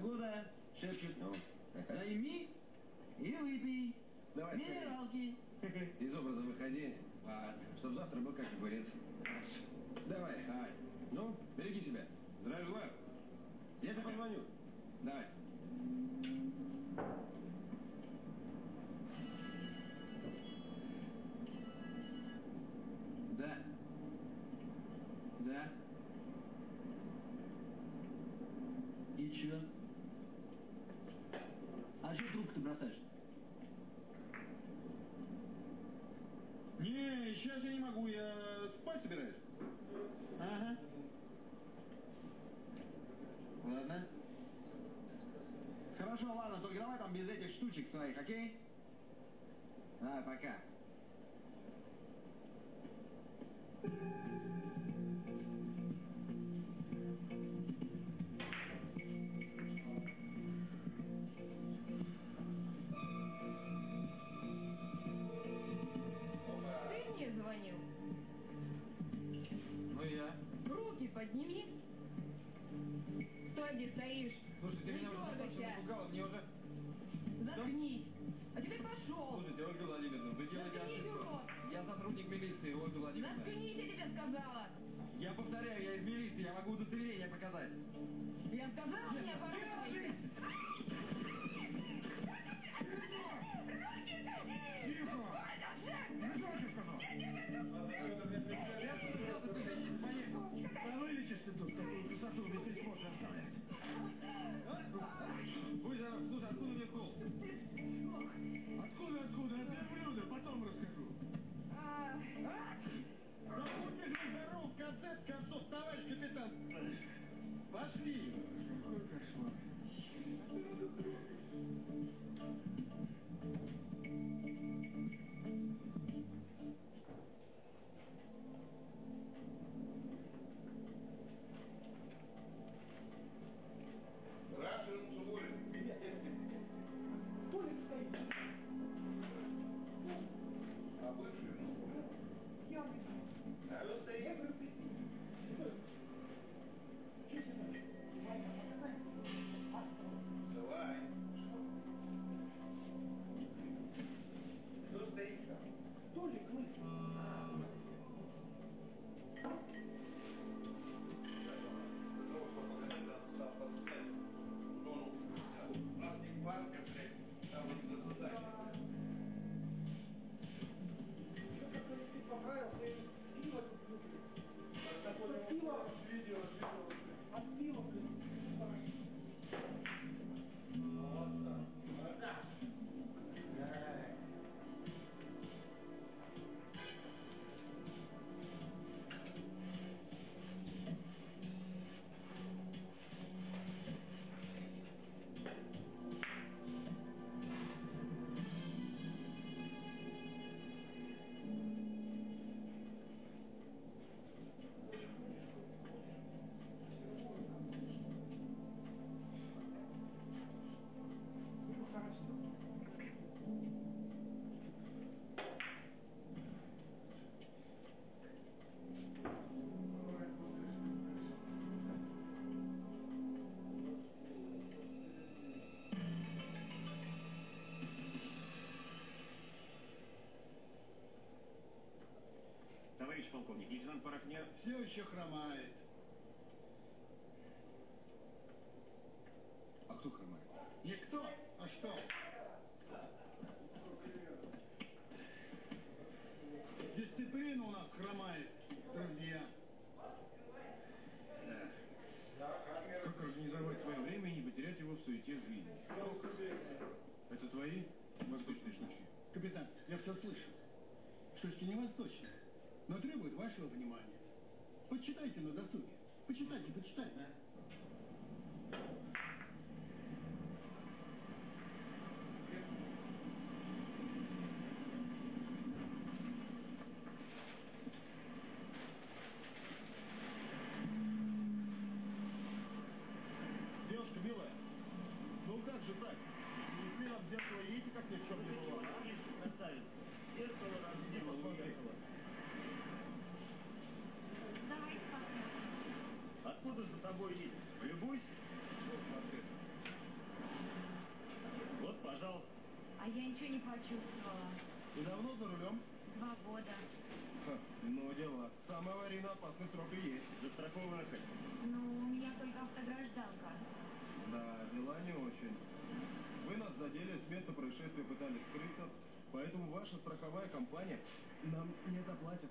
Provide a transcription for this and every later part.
Погода шепчет. Ну, Найми и выпей. Давай, Минералки. из образа выходи, а чтоб завтра был как огурец. Давай. Давай. Ну, береги себя. Здравия желаю. Я тебе позвоню. Давай. Сейчас я не могу, я спать собираюсь. Ага. Ладно. Хорошо, ладно, только давай там без этих штучек своих, окей? Давай, пока. Ты подними. Стой, где стоишь. Слушай, ты Не меня уже напугала, мне уже... Заткнись. А теперь пошел. Слушайте, Ольга Владимировна, вы делаете Заткнись, урод. Я сотрудник милиции, Ольга Владимировна. Заткнись, я тебе сказала. Я повторяю, я из милиции, я могу удостоверение показать. Я сказала, не оборачивайся. Товарищ лейтенант Порохня Все еще хромает. А кто хромает? Никто? А что? Дисциплина у нас хромает, друзья. Как организовать свое время и не потерять его в суете жизни? Это твои восточные штучки? Капитан, я все слышу. Штучки не восточные, но требуют вашего внимания. Почитайте на досуге. Почитайте, почитайте. Девушка милая, ну как же так? Не смело в зеркало едете, как ни в чем не бывало, а? Красавица. Зеркало разбило, уехало. Тобой едет? Полюбуйся. Вот пожалуйста. А я ничего не почувствовала. И давно за рулем? Два года. Ха, ну дела. Самый аварийно опасный срок и есть. Застрахована хоть? Ну, у меня только автогражданка. Да, дела не очень. Вы нас задели, с места происшествия пытались скрыться, поэтому ваша страховая компания нам не заплатит.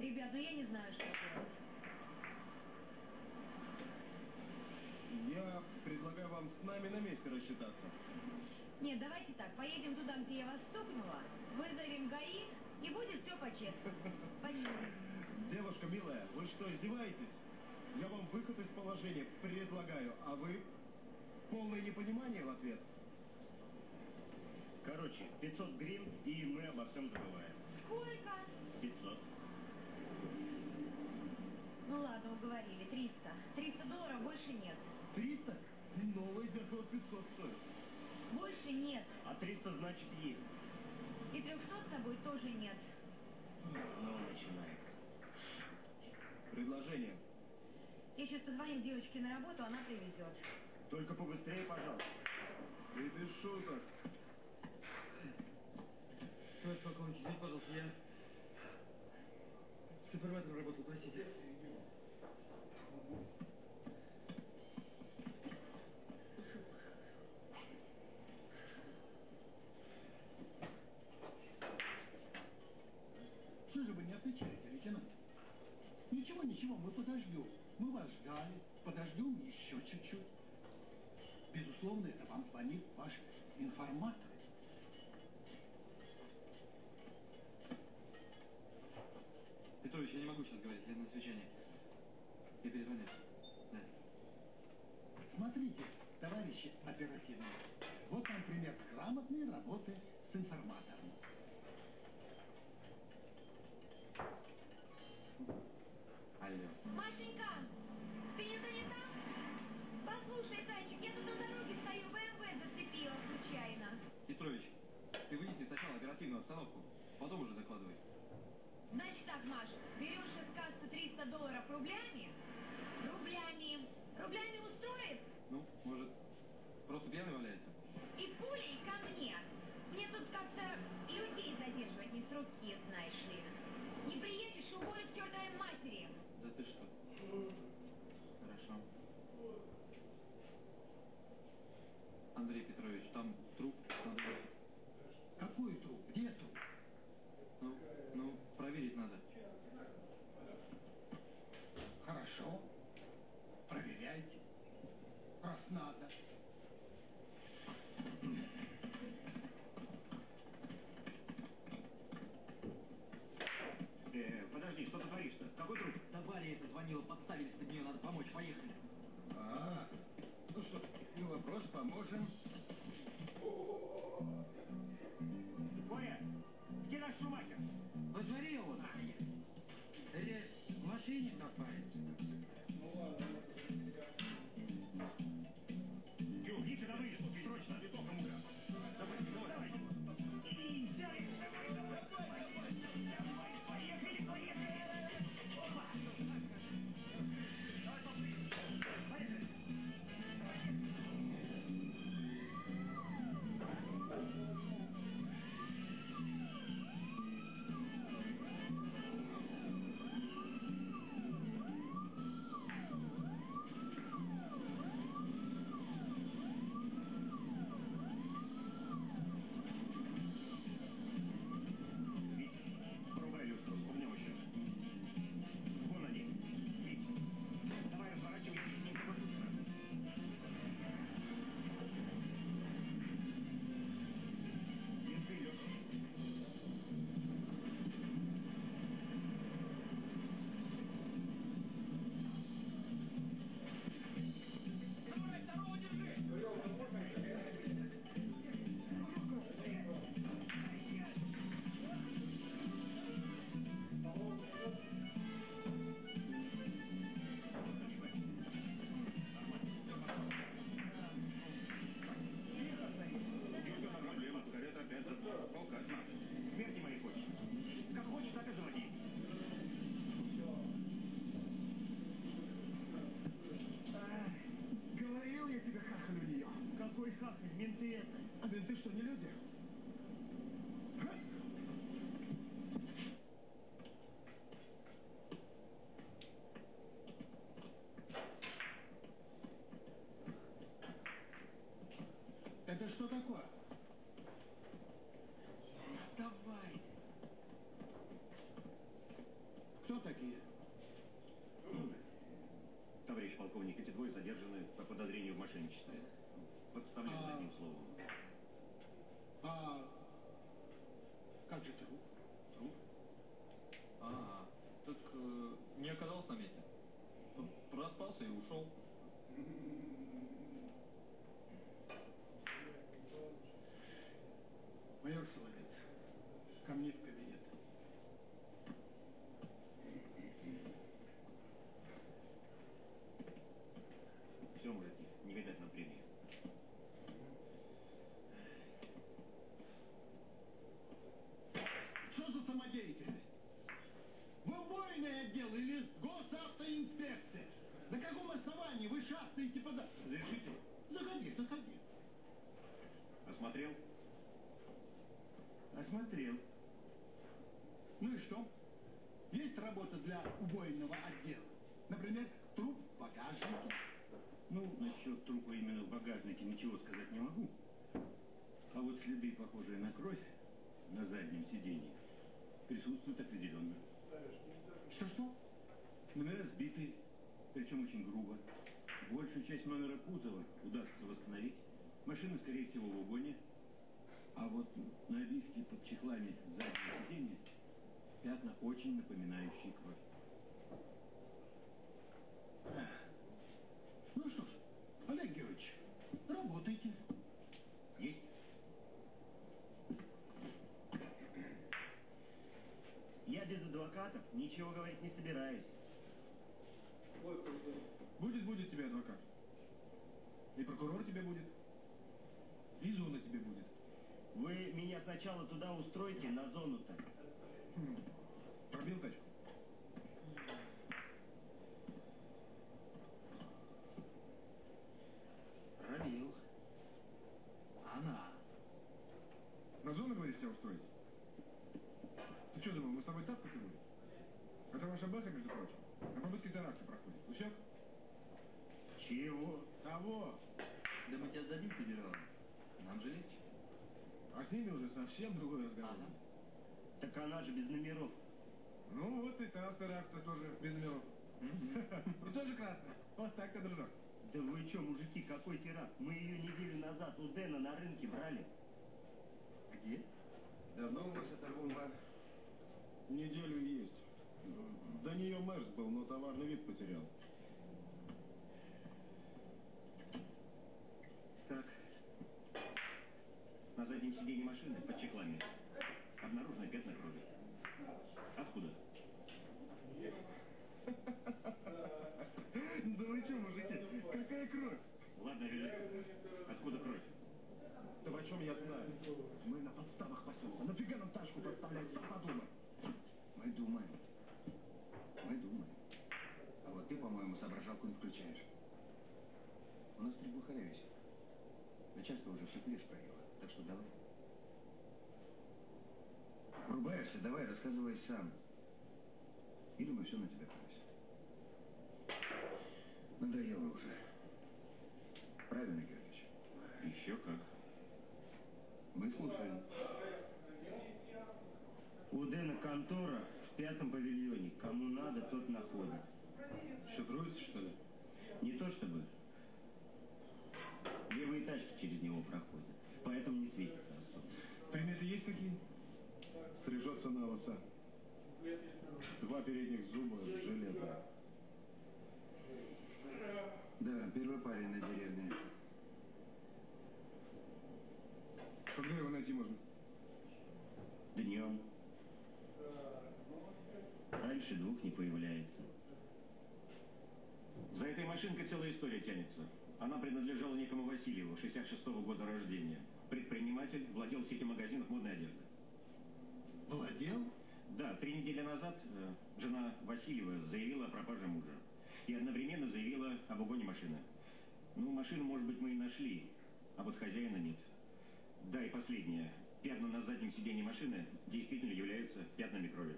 Ребят, ну я не знаю, что делать. Я предлагаю вам с нами на месте рассчитаться. Нет, давайте так, поедем туда, где я вас стукнула, вызовем ГАИ, и будет все по-честному. Спасибо. Девушка милая, вы что, издеваетесь? Я вам выход из положения предлагаю, а вы полное непонимание в ответ. Короче, 500 гривен, и мы обо всем забываем. Сколько? 500. Ну ладно, уговорили, 300. 300 долларов больше нет. 300? Новое зеркало 500 стоит. Больше нет. А 300 значит есть. И 300 с тобой тоже нет. Ну, начинает. Предложение. Я сейчас позвоню девочке на работу, она привезет. Только побыстрее, пожалуйста. И без шуток. Товарищ полковник, извините, пожалуйста, я с информатором работал, простите. Мы подождем. Мы вас ждали, подождем еще чуть-чуть. Безусловно, это вам звонит ваш информатор. Петрович, я не могу сейчас говорить, я на совещании. Я перезвоню. Да. Смотрите, товарищи оперативные, вот вам пример грамотной работы с информатором. Алло. Машенька, ты не занята? Послушай, зайчик, я тут на дороге стою, БМВ зацепила случайно. Петрович, ты выясни сначала оперативную обстановку, потом уже закладывай. Значит так, Маш, берешь из кассы 300 долларов рублями? Рублями. Рублями устроит? Ну, может, просто пьяный валяется? И пулей ко мне. Мне тут как-то людей задерживать не с руки, знаешь ли. Не приедешь, уволю к чертовой матери. Да ты что? Хорошо. Андрей Петрович, там труп надо... Какой труп? Ну, ну, проверить надо. Хорошо. Проверяйте. Раз надо. Э, подожди, что ты творишь-то? Какой труп? Да Варя это звонила, подставились под нее, надо помочь, поехали. А, ну что, не вопрос, поможем. Коля, где наш шумахер? Во дворе он. Рез, в машине копается. Ой, хахаль, менты это. А менты что, не люди? Ха! Это что такое? Давай. Кто такие? Товарищ полковник, эти двое задержаны по подозрению в мошенничестве. Подставляют А. одним словом. А как же труп? Труп? А, так э, не оказался на месте. П- Проспался и ушел. Майор Соловец, ко мне в кабинет. Все, мужики, не видать нам премии. Что за самодеятельность? Вы убойный отдел или госавтоинспекция? На каком основании вы шастаете по... за- Разрешите? Заходи, заходи. Осмотрел? Осмотрел. Ну и что? Есть работа для убойного отдела. Например, труп в багажнике. Ну, насчет трупа именно в багажнике ничего сказать не могу. А вот следы, похожие на кровь, на заднем сиденье, присутствуют определенно. Что-что? Номера сбиты, причем очень грубо. Большую часть номера кузова удастся восстановить. Машина, скорее всего, в угоне. А вот на обивке под чехлами заднего сиденья пятна, очень напоминающие кровь. Ну что ж, Олег Георгиевич, работайте. Есть? Я без адвокатов ничего говорить не собираюсь. Будет, будет тебе адвокат. И прокурор тебе будет. И зона тебе будет. Вы меня сначала туда устройте, на зону-то. Пробил тачку? Пробил. Она. На зону, говоришь, тебя устроить? Ты что думал, мы с тобой тапкать будем? Это ваша бэха, между прочим. На побытке теракта проходит. Усек? Чего? Того! Да мы тебя сдадим федералам. Нам же легче. А с ними уже совсем другой разговор. Ага. Так она же без номеров. Ну вот и та теракта тоже без номеров. И тоже красная. Вот так-то, дружок. Да вы что, мужики, какой теракт? Мы ее неделю назад у Дэна на рынке брали. Где? Давно у вас эта бомба? Неделю есть. До нее Мерс был, но товарный вид потерял. Так. На заднем сиденье машины под чехлами обнаружены пятна крови. Откуда? Да вы что, мужики, какая кровь? Ладно, вели. Откуда кровь? Да почем я знаю? Мы на подставах пасемся. Нафига нам тачку подставлять? Сам подумай. Мы думаем. Мы думаем. А вот ты, по-моему, соображалку не включаешь. У нас три глухаря висит. Начальство уже все клеш проело. Так что давай. Врубаешься, давай, рассказывай сам. Или мы все на тебя повесим. Надоело уже. Правильно, Георгиевич? Еще как. Мы слушаем. У Дэна контора в пятом павильоне. Кому надо, тот находит. Шифруется, что ли? Не то чтобы. Левые тачки через него проходят. Поэтому не светится особо. Приметы есть какие? Лоса. Два передних зуба, жилета. Да, первый парень на деревне. Когда его найти можно? Днем. Раньше двух не появляется. За этой машинкой целая история тянется. Она принадлежала некому Васильеву, 66-го года рождения. Предприниматель, владел сетью магазинов модной одежды. Владел? Да, три недели назад э, жена Васильева заявила о пропаже мужа. И одновременно заявила об угоне машины. Ну, машину, может быть, мы и нашли. а вот хозяина нет. Да, и последнее. Пятна на заднем сиденье машины действительно являются пятнами крови.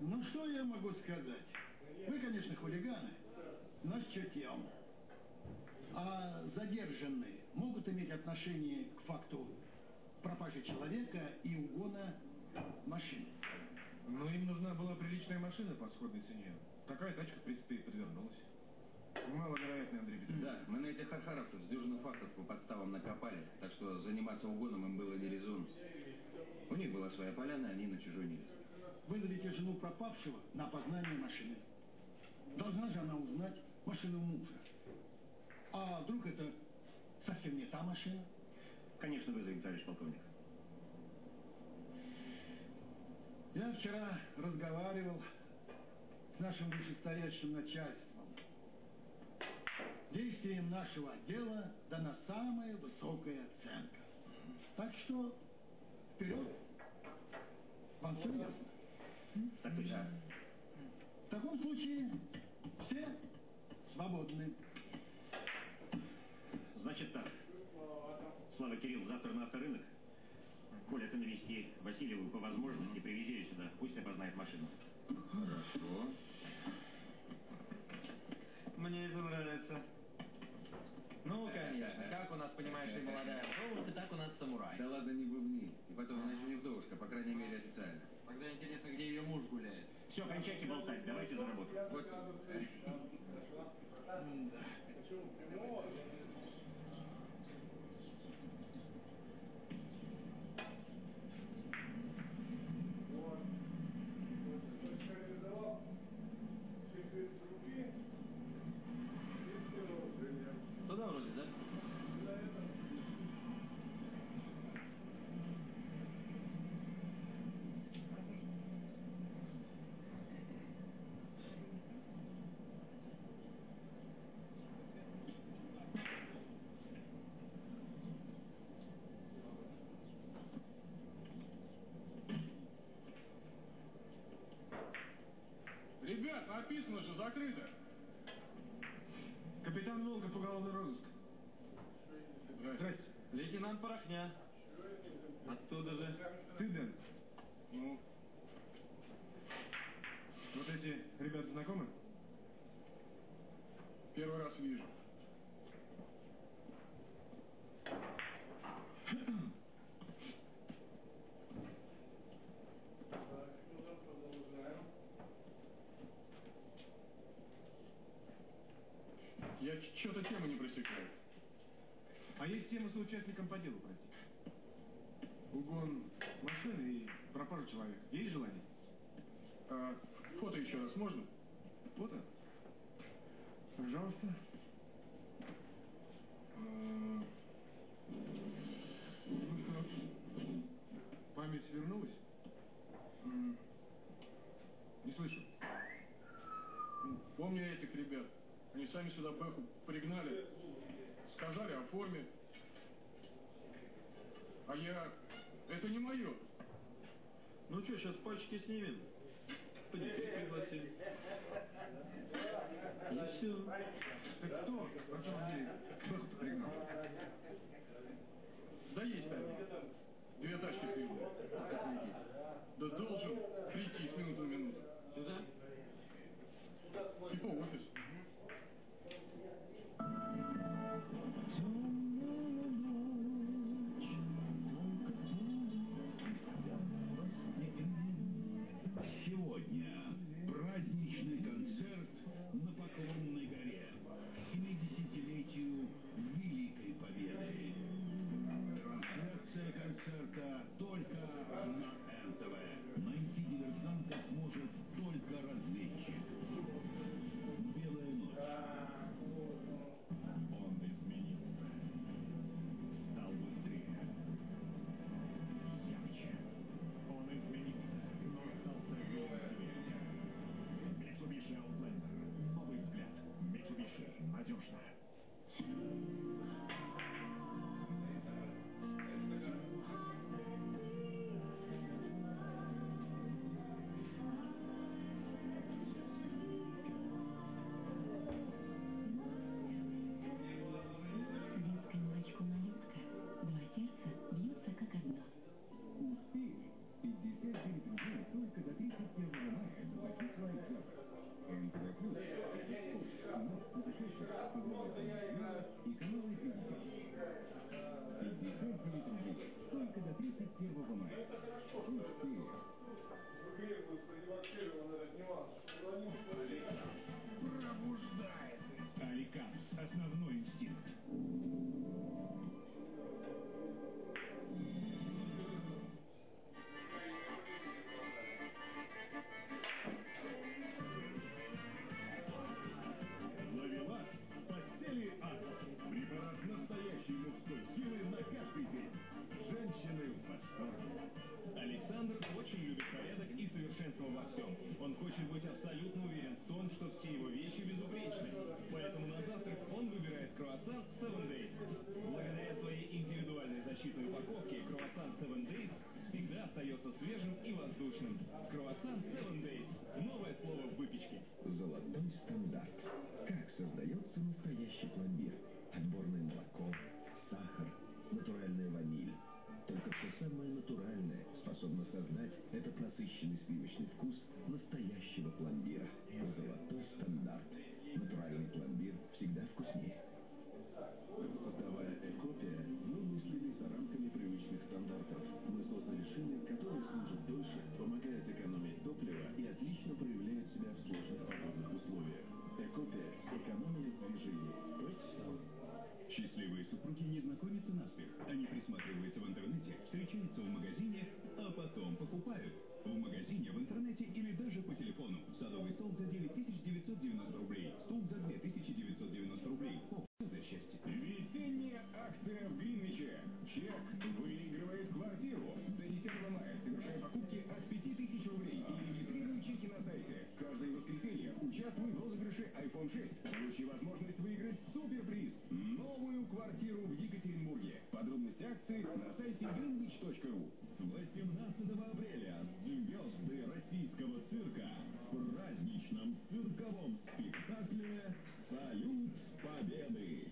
Ну что я могу сказать? Вы, конечно, хулиганы, но с чутьем. А задержанные могут иметь отношение к факту пропажи человека и угона машины. Но им нужна была приличная машина по сходной цене. Такая тачка, в принципе, и подвернулась. Маловероятно, Андрей Петрович. Да, мы на этих архаровцев с дюжину фактов по подставам накопали, так что заниматься угоном им было не резон. У них была своя поляна, они на чужой не. Вызовите жену пропавшего на опознание машины. Должна же она узнать машину мужа. А вдруг это совсем не та машина? Конечно, вызовем, товарищ полковник. Я вчера разговаривал с нашим вышестоящим начальством. Действиям нашего отдела дана самая высокая оценка. Так что вперед. Вам все ясно? Так точно. В таком случае все свободны. Значит так. Слава Кирилл, завтра на авторынок. Коля, ты навести Васильеву по возможности, привези ее сюда. Пусть опознает машину. Хорошо. Мне это нравится. Ну, конечно, как у нас, понимаешь ли, молодая вдовушка, так у нас самурай. Да ладно, не бубни. И потом, она еще не вдовушка, по крайней мере, официально. Тогда интересно, где ее муж гуляет. Все, кончайте болтать, давайте за работу. Вот. Туда вроде, да? Ребят, написано же, закрыто. Капитан Волков, уголовный розыск. Лейтенант Порохня. Оттуда же. Ты, Дэн? Ну? Вот эти ребята знакомы? Первый раз вижу. Я что-то тему не просекаю. А есть тема с участником по делу пройти? Угон машины и пропажа человека. Есть желание? А фото еще раз можно? Фото? Пожалуйста. А, Ну что, память вернулась? Не слышу. Помню я этих ребят. Они сами сюда Бэху пригнали. Сказали о форме. А я... Это не мое. Ну что, сейчас пальчики снимем? Подикрить пригласим. И все. Так кто на самом деле Бэху-то пригнал? Да есть там. Две тачки с ним. Да должен прийти с минуты на минуту. Концерта только на НТВ. Найти диверсанта сможет только разведчик. До 31 мая. Успеем. Пробуждается. Аликанс. Основной инстинкт. Счастливые супруги не знакомятся наспех. Они присматриваются в интернете, встречаются в магазине, а потом покупают. В магазине, в интернете или даже по телефону. Садовый стол за 9990 рублей. Стул за 2990 рублей. О, за счастье. Весенняя акция в Гринвиче. Чек выигрывает квартиру. До 10 мая совершай покупки от 5000 рублей и регистрируй чеки на сайте. Каждое воскресенье участвуй в розыгрыше iPhone 6. Получи возможность выиграть суперприз. Новую квартиру в Екатеринбурге. Подробности акции на сайте greenwich.ru. 18 апреля звезды российского цирка в праздничном цирковом спектакле «Салют Победы».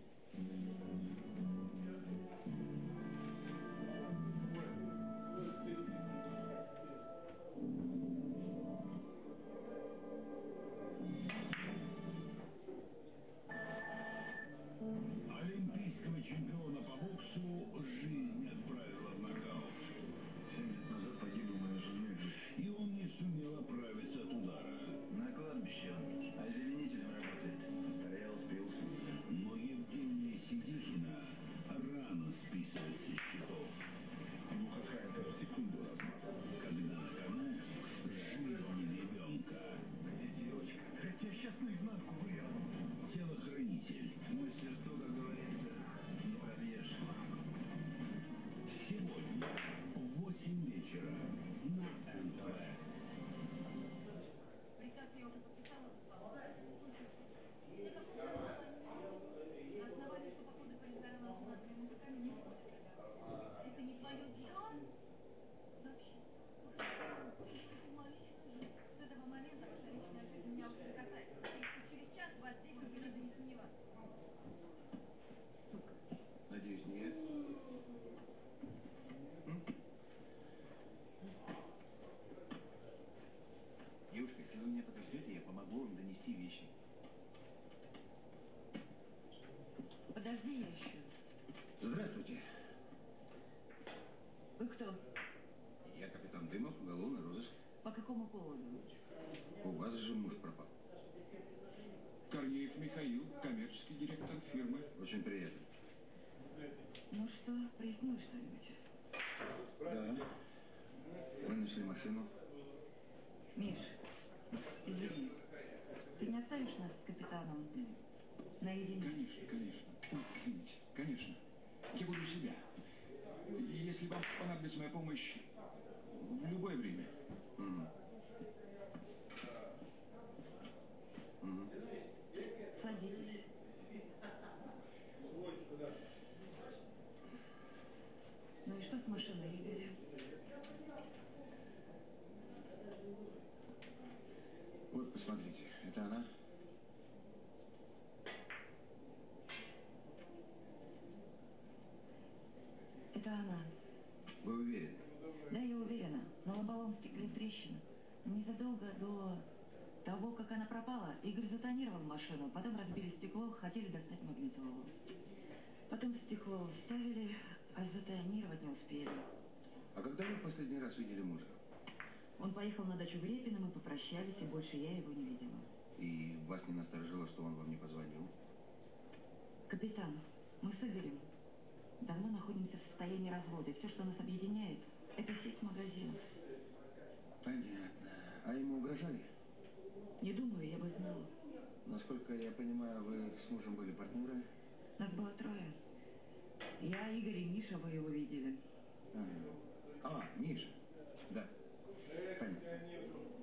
Михаил, коммерческий директор фирмы. Очень приятно. Ну что, прояснилось что-нибудь? Да. Мы нашли машину. Миш, извини. Ты не оставишь нас с капитаном наедине? Конечно, конечно. Ой, извините, конечно. Я буду себя. Если вам понадобится моя помощь Машиной, Игорь? Вот, посмотрите, это она? Это она. Вы уверены? Да, я уверена. На лобовом стекле трещина. Незадолго до того, как она пропала, Игорь затонировал машину, потом разбили стекло, хотели достать магнитолу. Потом стекло вставили, а затонировать не успели. А когда вы в последний раз видели мужа? Он поехал на дачу в Репино, мы попрощались, и больше я его не видела. И вас не насторожило, что он вам не позвонил? Капитан, мы с Игорем давно находимся в состоянии развода. Все, что нас объединяет, это сеть магазинов. Понятно. А ему угрожали? Не думаю, я бы знала. Насколько я понимаю, вы с мужем были партнеры? Нас было трое. Я, Игорь и Миша, вы его видели. Ага. А, Миша. Да. Понятно.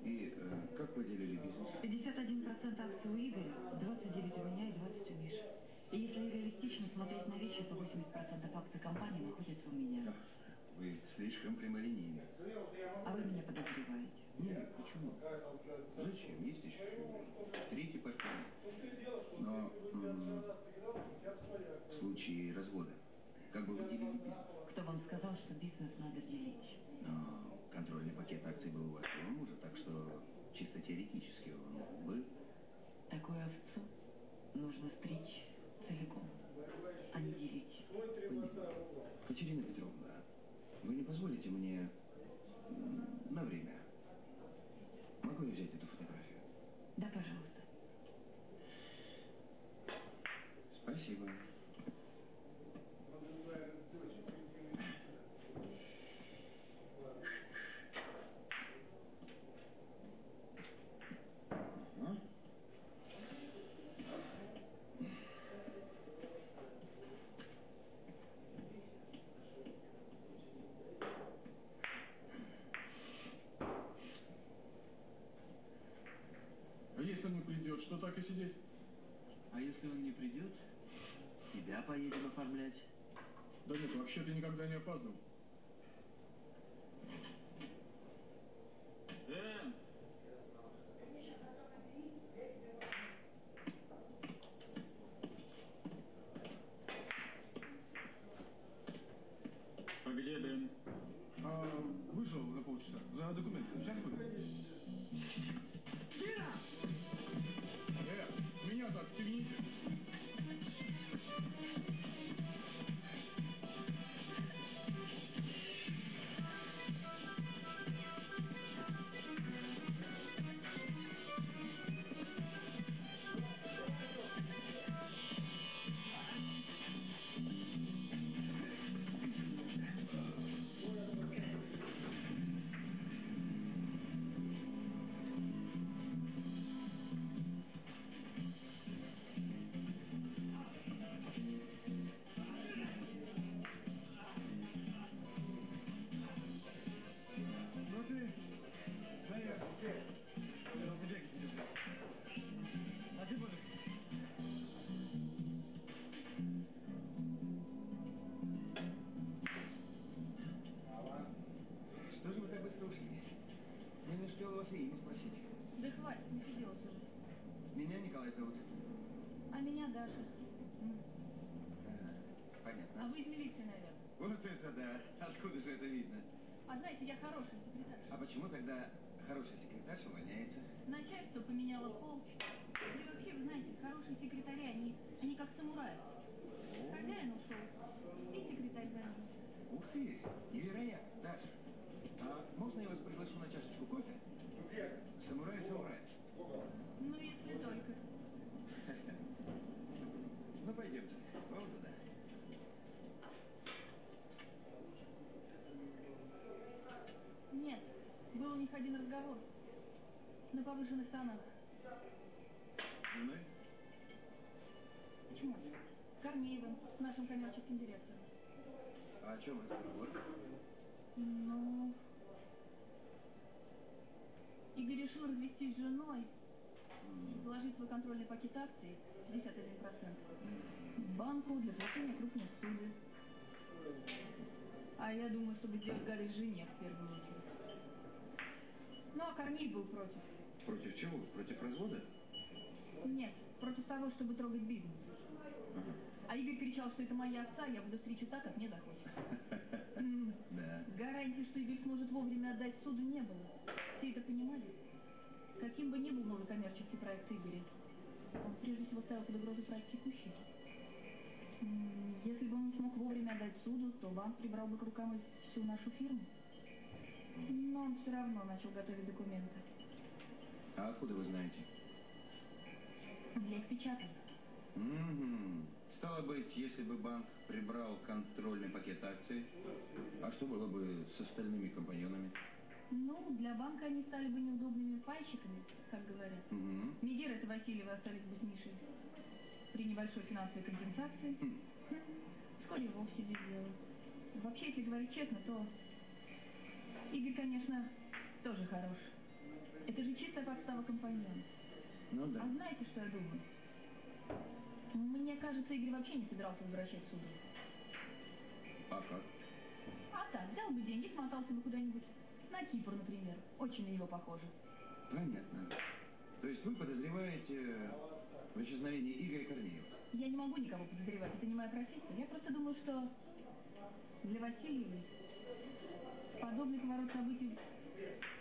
И э, как вы делили бизнес? 51% акций у Игоря, 29 у меня и 20 у Миши. И если реалистично смотреть на вещи, то 80% акций компании находятся у меня. Ах, Вы слишком прямолинейны. А вы меня подозреваете. Нет, почему? Зачем? Есть еще третий партнер. Но в случае развода, как бы вы делили бизнес? Кто вам сказал, что бизнес надо делить? Но контрольный пакет акций был у вашего мужа, так что чисто теоретически он был. Такую овцу нужно стричь целиком, а не делить. Катерина Петровна, вы не позволите мне на время? Хватит, не сиделась уже. Меня Николай зовут. А меня Даша. А понятно. вы из милиции, наверное. Вот это да. Откуда же это видно? А знаете, я хорошая секретарша. А почему тогда хороший секретарь увольняется? Начальство поменяло пол. И вообще, вы знаете, хорошие секретари, они, они как самураи. Хозяин ушел, и секретарь за ним. Ух ты, невероятно, Даша. А можно я вас приглашу на чашечку кофе? Самурай, самурай. Если только. Ну, пойдемте. Вон туда. Нет, был у них один разговор. На повышенных тонах. Женой? Почему? С Корнеевым, с нашим коммерческим директором. А о чем разговор? Ну... Игорь решил развестись с женой, заложить свой контрольный пакет акций 51% в банку для получения крупных судеб. А я думаю, чтобы сделать гадость жене в первую очередь. Ну, а Корнеев был против. Против чего? Против развода? Нет, против того, чтобы трогать бизнес. Ага. А Игорь кричал, что это моя овца, я буду стричь так, как мне захочется. Да. Гарантии, что Игорь сможет вовремя отдать суду, не было. Все это понимали. Каким бы ни был новый коммерческий проект Игоря, он прежде всего ставил под угрозу проект текущий. Если бы он смог вовремя отдать суду, то банк прибрал бы к рукам всю нашу фирму. Но он все равно начал готовить документы. А откуда вы знаете? Я их печатал. Мгм. Стало быть, если бы банк прибрал контрольный пакет акций, а что было бы с остальными компаньонами? Ну, для банка они стали бы неудобными пальчиками, как говорят. Мгм. Мегера и Васильева остались бы с Мишей при небольшой финансовой компенсации. Хм. Хм, Вскоре вовсе без дела. Вообще, если говорить честно, то Игорь, конечно, тоже хорош. Это же чистая подстава компаньона. Ну да. А знаете, что я думаю? Мне кажется, Игорь вообще не собирался возвращать суду. А как? А так, взял бы деньги, смотался бы куда-нибудь. На Кипр, например. Очень на него похоже. Понятно. То есть вы подозреваете в исчезновении Игоря Корнеева? Я не могу никого подозревать, это не моя профессия. Я просто думаю, что для Васильевой подобный поворот событий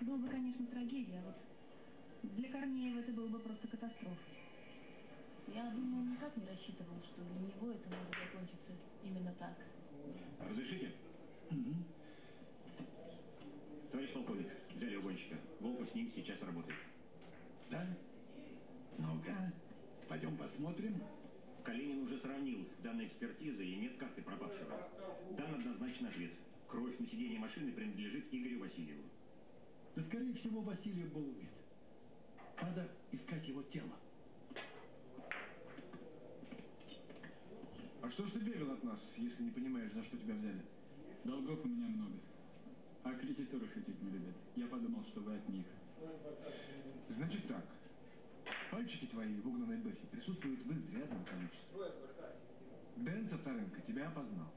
был бы, конечно, трагедией, а вот для Корнеева это было бы просто катастрофа. Я думаю, он никак не рассчитывал, что для него это может закончиться именно так. Разрешите? Мгм. Полковник, взяли угонщика. Волков с ним сейчас работает. Да? Ну-ка, пойдем посмотрим. Калинин уже сравнил данные экспертизы и нет карты пропавшего. Дан однозначно ответ. Кровь на сиденье машины принадлежит Игорю Васильеву. Да, скорее всего, Васильев был убит. Надо искать его тело. А что ж ты бегал от нас, если не понимаешь, за что тебя взяли? Долгов у меня много. А кредиторы шутить не любят. Я подумал, что вы от них. Значит так. Пальчики твои в угнанной бэхе присутствуют в изрядном количестве. Дэн со вторынка тебя опознал.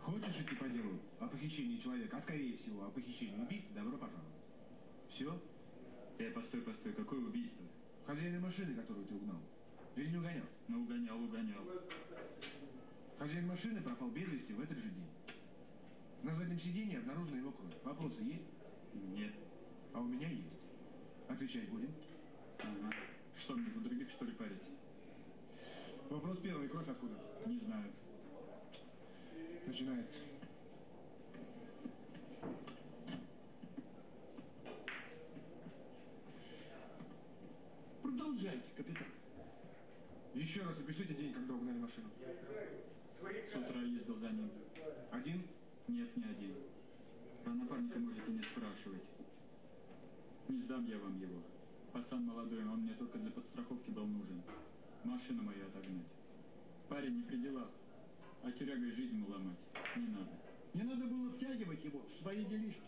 Хочешь идти по делу о похищении человека, а скорее всего о похищении убийцы, добро пожаловать. Все? Э, постой, постой, какое убийство? Хозяина машины, которую ты угнал. Или не угонял? Ну, угонял, угонял. Хозяин машины пропал без вести в этот же день. На заднем сиденье обнаружена его кровь. Вопросы есть? Нет. А у меня есть. Отвечать будем? Ага. Что мне, за других, что ли, парить? Вопрос первый. Кровь откуда? Не знаю. Начинается. Продолжайте, капитан. Еще раз опишите день, когда угнали машину. С утра ездил за ним. Один? Нет, не один. Про напарника можете не спрашивать. Не сдам я вам его. Пацан молодой, он мне только для подстраховки был нужен. Машину мою отогнать. Парень не при делах, а тюрягой жизнь ему ломать. Не надо. Не надо было втягивать его в свои делишки.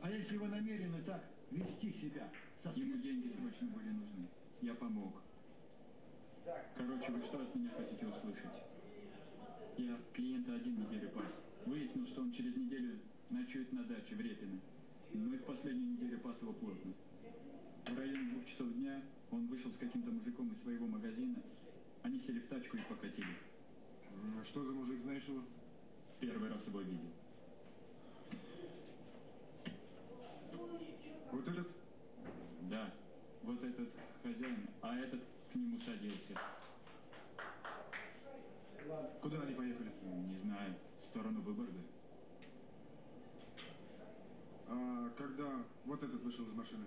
А если вы намерены так вести себя со Ему деньги срочно были нужны. Я помог. Короче, вы что от меня хотите услышать? Я клиента один неделю пас. Выяснил, что он через неделю ночует на даче в Репино. Ну и в последнюю неделю пас его плотно. В районе двух часов дня он вышел с каким-то мужиком из своего магазина. Они сели в тачку и покатили. М, Что за мужик, знаешь его? Первый раз его видел. Вот этот? Да, вот этот хозяин, а этот к нему садился. Куда они поехали? Не знаю, сторону Выборга. А когда вот этот вышел из машины?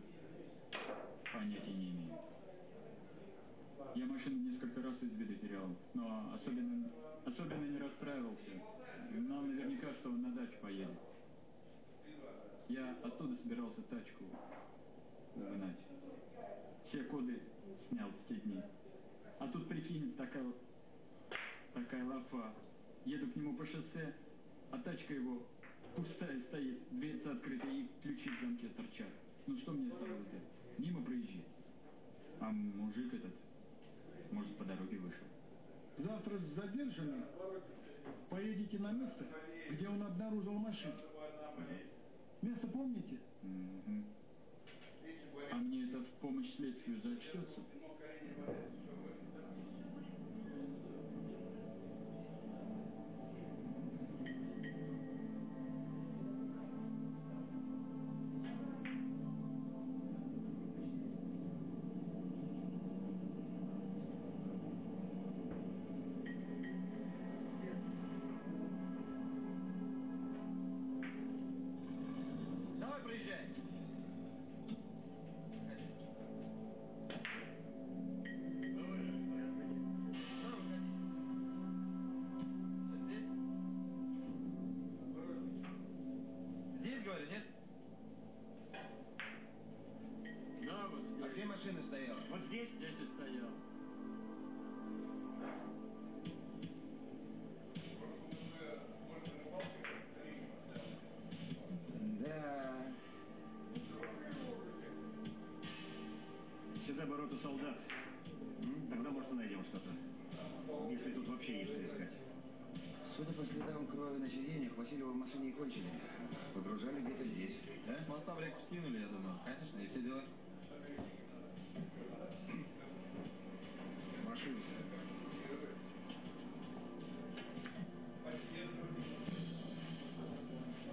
Понятия не имею. Я машину несколько раз из виду терял, но особенно, особенно не расстраивался. Знал наверняка, что он на дачу поедет. Я оттуда собирался тачку угнать. Все коды снял в те дни. А тут, прикинь, такая, вот- такая лафа. Еду к нему по шоссе, а тачка его пустая стоит, дверца открыта и ключи в замке торчат. Ну что мне оставалось делать? Мимо проезжать. А мужик этот, может, по дороге вышел. Завтра с задержанным поедете на место, где он обнаружил машину. Место помните? Мгм. А мне это в помощь следствию зачтется? Следам крови на сиденьях, Васильева в машине и кончили. Погружали где-то здесь. Да? Моста в реку скинули, я думаю. Конечно, и все дела. Машину.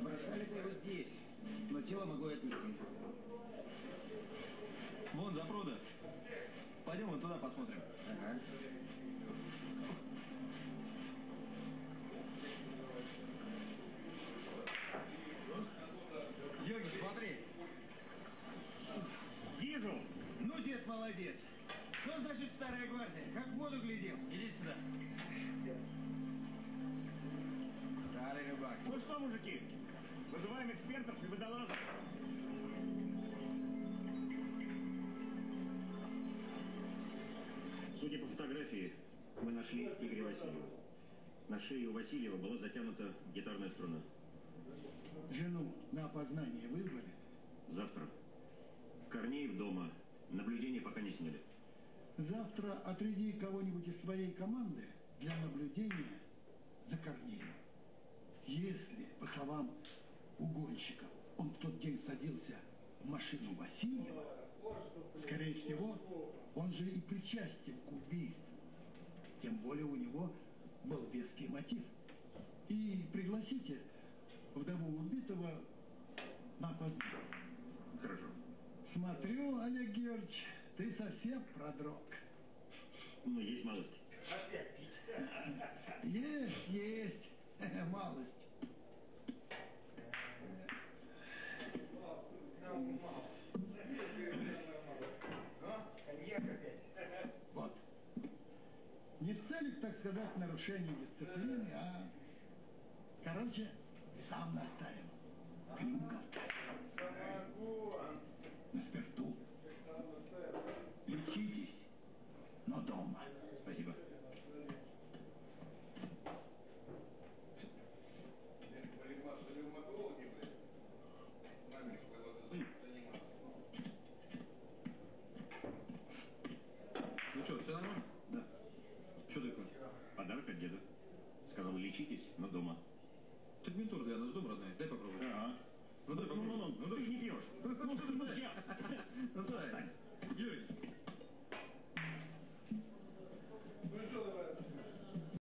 Бросали-то его здесь, но тело могло и отнести. Вон, запруда. Пойдем вот туда посмотрим. Ага. Старая гвардия? Как в воду глядел. Иди сюда. Старый рыбак. Ну что, мужики, вызываем экспертов и водолазов. Судя по фотографии, мы нашли Игоря Васильева. На шее у Васильева была затянута гитарная струна. Жену на опознание вызвали? Завтра. Корнеев дома. Наблюдение пока не сняли. Завтра отряди кого-нибудь из своей команды для наблюдения за Корнеем. Если, по словам угонщика, он в тот день садился в машину Васильева, скорее всего, он же и причастен к убийству. Тем более у него был веский мотив. И пригласите вдову убитого на опознание. Хорошо. Смотрю, Олег Георгиевич, ты совсем продрог. Ну, есть малость. Есть, есть, малость. Вот. Не в целях, так сказать, нарушения дисциплины, а... Короче, сам настаивал. Клюков на спирту. Лечитесь, но дома. Спасибо. Ну что, все нормально? Да. Что такое? Подарок от деда. Сказал, лечитесь, но дома. Так ментур для нас дом родной. Дай попробовать. Ага. Ну Ну, ну, попробуй. ну, ты же не пьешь. Ну, ну,